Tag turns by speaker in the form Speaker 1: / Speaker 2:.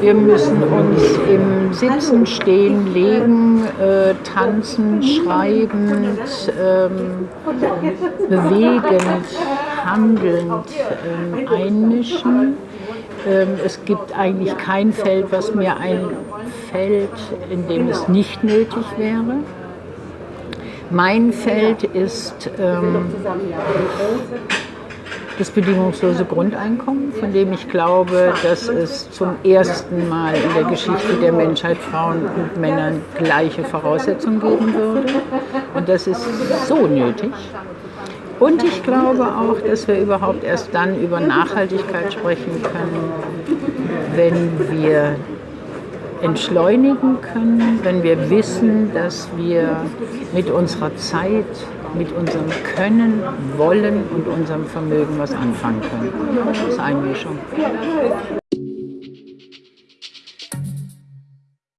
Speaker 1: Wir müssen uns im Sitzen, Stehen, Legen, äh, Tanzen, Schreibend, ähm, bewegend, handelnd ähm, einmischen. Ähm, es gibt eigentlich kein Feld, was mir einfällt, in dem es nicht nötig wäre. Mein Feld ist ähm, das bedingungslose Grundeinkommen, von dem ich glaube, dass es zum ersten Mal in der Geschichte der Menschheit Frauen und Männern gleiche Voraussetzungen geben würde. Und das ist so nötig. Und ich glaube auch, dass wir überhaupt erst dann über Nachhaltigkeit sprechen können, wenn wir entschleunigen können, wenn wir wissen, dass wir mit unserer Zeit, mit unserem Können, Wollen und unserem Vermögen was anfangen können. Das ist Einmischung.